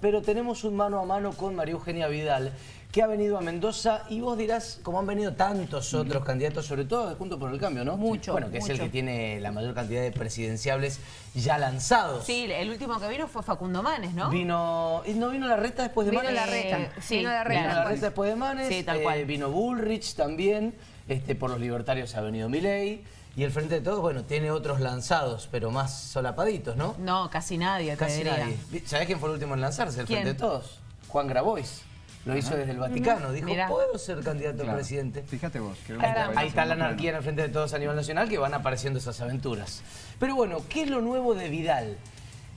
Pero tenemos un mano a mano con María Eugenia Vidal, que ha venido a Mendoza y vos dirás, como han venido tantos otros candidatos, sobre todo Junto por el Cambio, ¿no? Mucho, Bueno, que es el que tiene la mayor cantidad de presidenciables ya lanzados. Sí, el último que vino fue Facundo Manes, ¿no? Vino, ¿y ¿No vino la reta después de Vino Manes? la reta. Eh, sí, vino la Vino reta. la reta después de Manes, Sí, tal eh, cual. vino Bullrich también, este, por los libertarios ha venido Milei, y el Frente de Todos, bueno, tiene otros lanzados, pero más solapaditos, ¿no? No, casi nadie, te Casi diría. nadie. ¿Sabés quién fue el último en lanzarse? El ¿Quién? Frente de Todos. Juan Grabois. Lo hizo desde el Vaticano. Dijo, Mirá. puedo ser candidato a Claro. presidente. Fíjate vos. que Ahí está, ahí está la anarquía en el Frente de Todos a nivel nacional que van apareciendo esas aventuras. Pero bueno, ¿qué es lo nuevo de Vidal?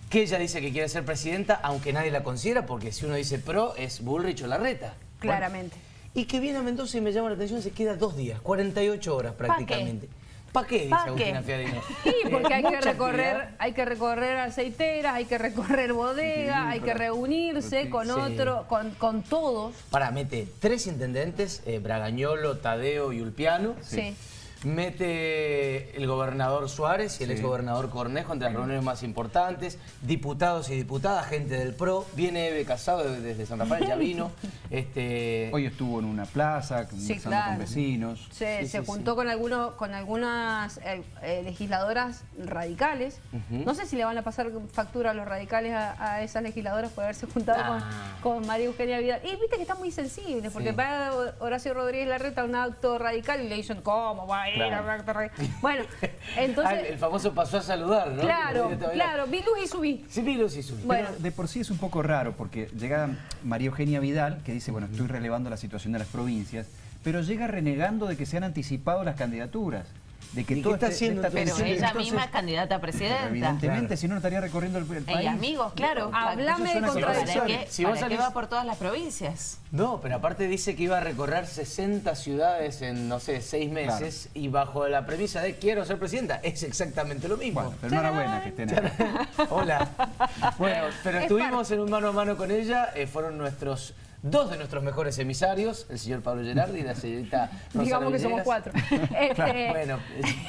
Que ella dice que quiere ser presidenta, aunque nadie la considera, porque si uno dice pro, es Bullrich o Larreta. Claramente. Y que viene a Mendoza y me llama la atención, se queda dos días, 48 horas prácticamente. ¿Para qué? Dice ¿Pa' Agustina? Fiadino. Sí, porque hay que recorrer, actividad. hay que recorrer aceiteras, hay que recorrer bodegas, hay que reunirse con Sí. otro, con, con todos. Para, mete tres intendentes, eh, Bragañolo, Tadeo y Ulpiano. Sí. Mete el gobernador Suárez y el Sí. exgobernador Cornejo entre las reuniones más importantes, diputados y diputadas, gente del PRO, viene Eve Casado de- desde San Rafael, ya vino. Este, Hoy estuvo en una plaza, conversando claro. con vecinos. Se, Sí, se sí, juntó con algunos, con algunas eh, eh, legisladoras radicales. No sé si le van a pasar factura a los radicales a, a esas legisladoras por haberse juntado Ah. con, con María Eugenia Vidal. Y viste que están muy sensibles, porque Sí. para Horacio Rodríguez Larreta un acto radical y le dicen, ¿cómo va Claro. Bueno, ah, entonces, el, el famoso pasó a saludar, ¿no? claro, Que todavía- claro, vi luz y subí. Sí, vi luz y subí. Bueno. Pero de por sí es un poco raro porque llega María Eugenia Vidal, que dice, bueno, estoy relevando la situación de las provincias, pero llega renegando de que se han anticipado las candidaturas. De que ¿Y qué todo está este- haciendo esta Pero ella entonces- misma es candidata a presidenta. evidentemente, Claro. si no, no estaría recorriendo el, el país. Y amigos, claro. Hablame Eso de suena ¿Para contradicciones. Si vos salís- va por todas las provincias? No, pero aparte dice que iba a recorrer 60 ciudades en, no sé, seis meses y bajo la premisa de quiero ser presidenta. Es exactamente lo mismo. Bueno, pero enhorabuena que estén ahí. Hola. Bueno, pero Es estuvimos en un mano a mano con ella. eh, fueron nuestros dos de nuestros mejores emisarios, el señor Pablo Gerardi y la señorita Digamos que somos cuatro. Este, Bueno,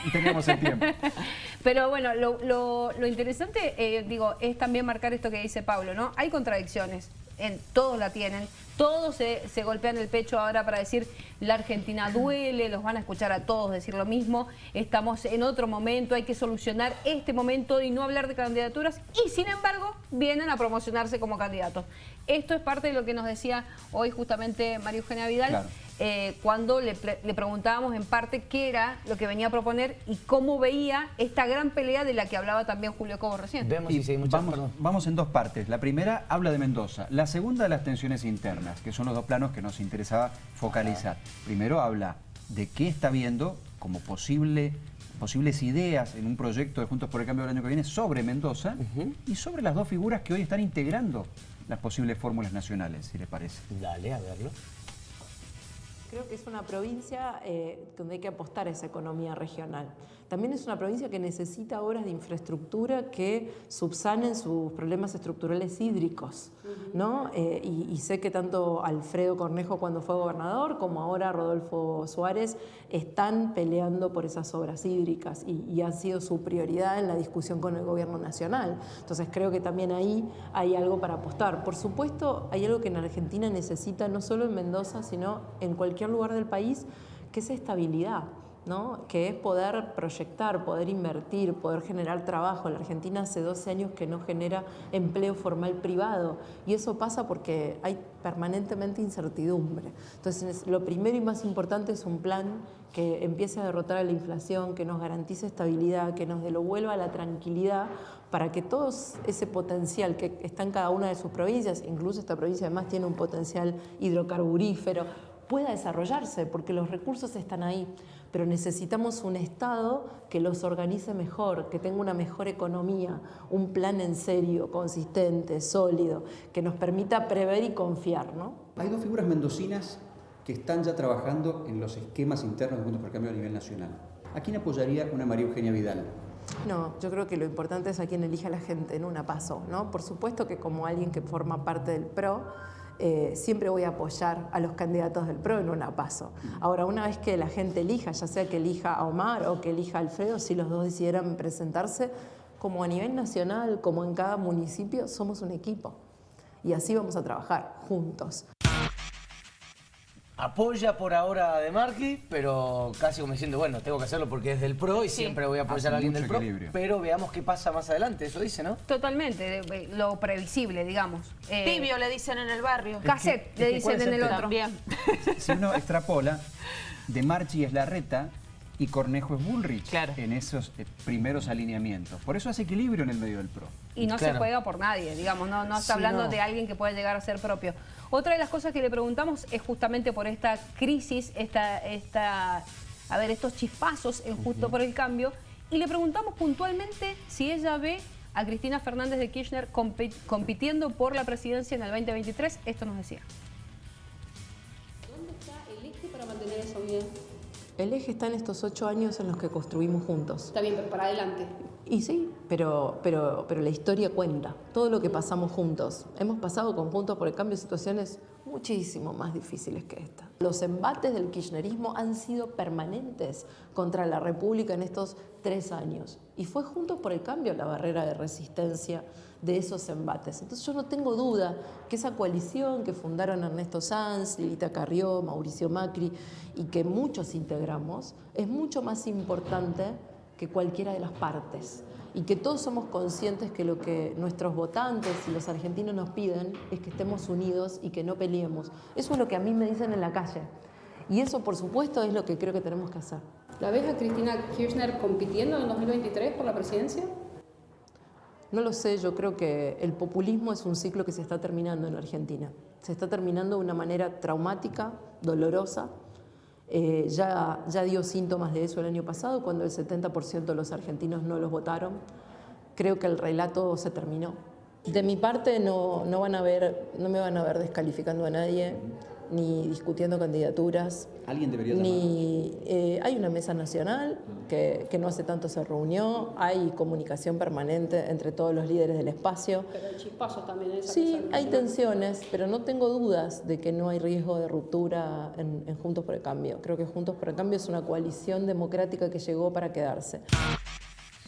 Y teníamos el tiempo. Pero bueno, lo, lo- lo interesante, eh, digo, es también marcar esto que dice Pablo, ¿no? Hay contradicciones, en, todos la tienen, todos se, se golpean el pecho ahora para decir la Argentina duele, los van a escuchar a todos decir lo mismo, estamos en otro momento, hay que solucionar este momento y no hablar de candidaturas y sin embargo vienen a promocionarse como candidatos. Esto es parte de lo que nos decía hoy justamente María Eugenia Vidal. Eh, cuando le, pre- le preguntábamos en parte qué era lo que venía a proponer y cómo veía esta gran pelea de la que hablaba también Julio Cobo recién. vemos Y si seguimos vamos, en dos partes. La primera habla de Mendoza. La segunda de las tensiones internas, que son los dos planos que nos interesaba focalizar. Primero habla de qué está viendo como posible, posibles ideas en un proyecto de Juntos por el Cambio del año que viene sobre Mendoza y sobre las dos figuras que hoy están integrando las posibles fórmulas nacionales, si les parece. Dale, a verlo. Creo que es una provincia eh, donde hay que apostar a esa economía regional. También es una provincia que necesita obras de infraestructura que subsanen sus problemas estructurales hídricos. ¿no? Eh, y, y sé que tanto Alfredo Cornejo cuando fue gobernador como ahora Rodolfo Suárez están peleando por esas obras hídricas y, y ha sido su prioridad en la discusión con el gobierno nacional. Entonces creo que también ahí hay algo para apostar. Por supuesto, hay algo que en Argentina necesita, no solo en Mendoza, sino en cualquier lugar del país, que es estabilidad. ¿No? que es poder proyectar, poder invertir, poder generar trabajo. La Argentina hace 12 años que no genera empleo formal privado y eso pasa porque hay permanentemente incertidumbre. Entonces, lo primero y más importante es un plan que empiece a derrotar a la inflación, que nos garantice estabilidad, que nos devuelva la tranquilidad para que todo ese potencial que está en cada una de sus provincias, incluso esta provincia además tiene un potencial hidrocarburífero, pueda desarrollarse, porque los recursos están ahí, pero necesitamos un Estado que los organice mejor, que tenga una mejor economía, un plan en serio, consistente, sólido, que nos permita prever y confiar, ¿no? Hay dos figuras mendocinas que están ya trabajando en los esquemas internos de Juntos por el Cambio a nivel nacional. ¿A quién apoyaría una María Eugenia Vidal? No, yo creo que lo importante es a quién elija la gente en una paso, ¿no? Por supuesto que como alguien que forma parte del PRO, eh, siempre voy a apoyar a los candidatos del PRO en una paso. Ahora, una vez que la gente elija, ya sea que elija a Omar o que elija a Alfredo, si los dos decidieran presentarse, como a nivel nacional, como en cada municipio, somos un equipo. y así vamos a trabajar juntos. Apoya por ahora a De Marchi, pero casi como diciendo, bueno, tengo que hacerlo porque es del PRO y siempre voy a apoyar Hace a alguien del PRO. equilibrio. Pero veamos qué pasa más adelante, eso dice, ¿no? Totalmente, lo previsible, digamos. Eh, Tibio le dicen en el barrio. Cassette, Es le que- es que ¿cuál dicen en el otro. También. Si uno extrapola, De Marchi es Larreta y Cornejo es Bullrich Claro. en esos eh, primeros alineamientos. Por eso hace equilibrio en el medio del PRO. Y no Claro. se juega por nadie, digamos, no, no está Sí, hablando no. de alguien que puede llegar a ser propio. Otra de las cosas que le preguntamos es justamente por esta crisis, esta, esta, a ver, estos chispazos en Justo por el Cambio, y le preguntamos puntualmente si ella ve a Cristina Fernández de Kirchner compi- compitiendo por la presidencia en el 2023. Esto nos decía. ¿Dónde está el eje para mantener esa unidad? El eje está en estos ocho años en los que construimos juntos. Está bien, pero para adelante. Y sí, pero, pero, pero la historia cuenta, todo lo que pasamos juntos. Hemos pasado conjuntos por el cambio de situaciones muchísimo más difíciles que esta. Los embates del kirchnerismo han sido permanentes contra la República en estos tres años. Y fue Juntos por el Cambio la barrera de resistencia de esos embates. Entonces yo no tengo duda que esa coalición que fundaron Ernesto Sanz, Lilita Carrió, Mauricio Macri y que muchos integramos es mucho más importante que cualquiera de las partes y que todos somos conscientes que lo que nuestros votantes y los argentinos nos piden es que estemos unidos y que no peleemos. Eso es lo que a mí me dicen en la calle. Y eso, por supuesto, es lo que creo que tenemos que hacer. ¿La ves a Cristina Kirchner compitiendo en el 2023 por la presidencia? No lo sé, yo creo que el populismo es un ciclo que se está terminando en Argentina. Se está terminando de una manera traumática, dolorosa. Eh, ya, ya dio síntomas de eso el año pasado, cuando el 70% de los argentinos no los votaron. Creo que el relato se terminó. De mi parte no, no, van a ver, no me van a ver descalificando a nadie, ni discutiendo candidaturas. Alguien debería. Ni, eh, hay una mesa nacional que, que no hace tanto se reunió, hay comunicación permanente entre todos los líderes del espacio. Pero hay chispazos también esa Sí, hay tensiones, pero no tengo dudas de que no hay riesgo de ruptura en, en Juntos por el Cambio. Creo que Juntos por el Cambio es una coalición democrática que llegó para quedarse.